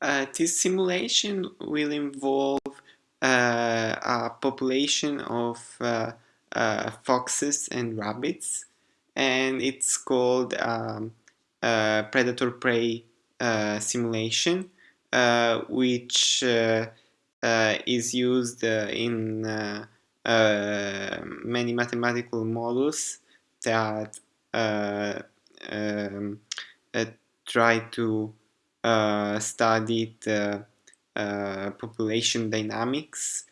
Uh, this simulation will involve uh, a population of uh, uh foxes and rabbits and it's called um, predator-prey uh, simulation uh, which is used in many mathematical models that um, try to studied uh, uh, population dynamics,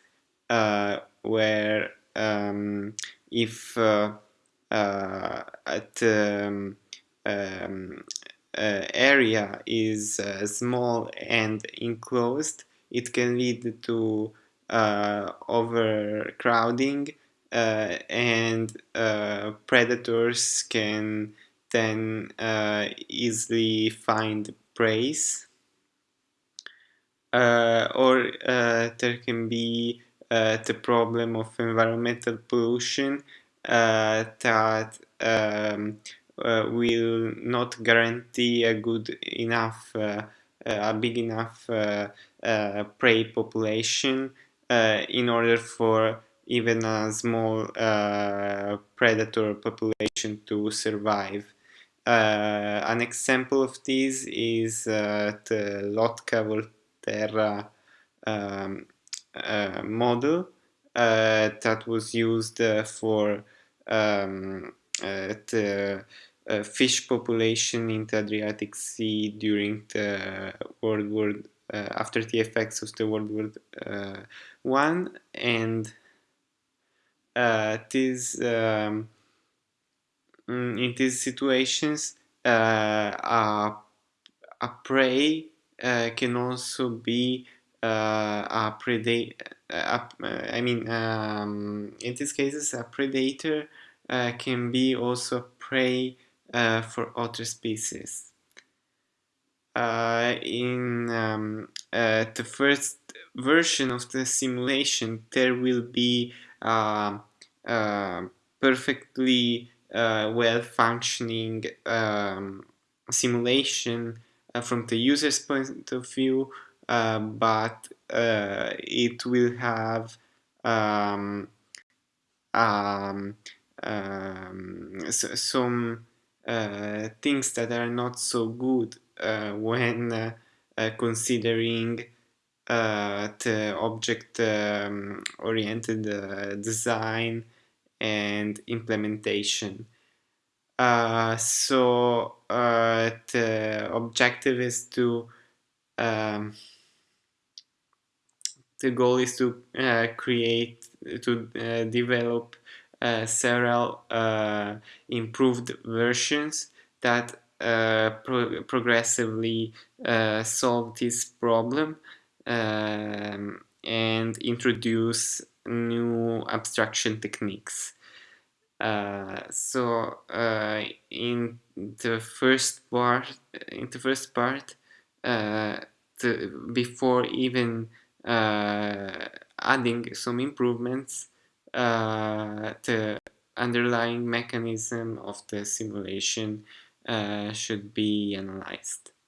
where um, if at um, um, area is small and enclosed, it can lead to overcrowding uh, and uh, predators can then uh, easily find praise uh, or uh, there can be uh, the problem of environmental pollution uh, that um, uh, will not guarantee a good enough uh, a big enough prey population in order for even a small predator population to survive. Uh, an example of this is uh, the Lotka-Volterra um, uh, model that was used for um, the uh, fish population in the Adriatic Sea during the World War uh, after the effects of the World War uh, One, and this um, Mm, in these situations, uh, a, a prey uh, can also be uh, a predator. I mean, um, in these cases, a predator can be also prey for other species. Uh, in um, uh, the first version of the simulation, there will be uh, perfectly uh, well-functioning um, simulation uh, from the user's point of view, uh, but uh, it will have um, um, um some uh, things that are not so good uh, when considering the object-oriented um, design and implementation. Uh, so uh, the objective is to um, the goal is to uh, create to uh, develop uh, several uh, improved versions that pro progressively solve this problem um, and introduce new abstraction techniques. Uh, so uh, in the first part, in the first part, uh, the, before even uh, adding some improvements, uh, the underlying mechanism of the simulation uh, should be analyzed.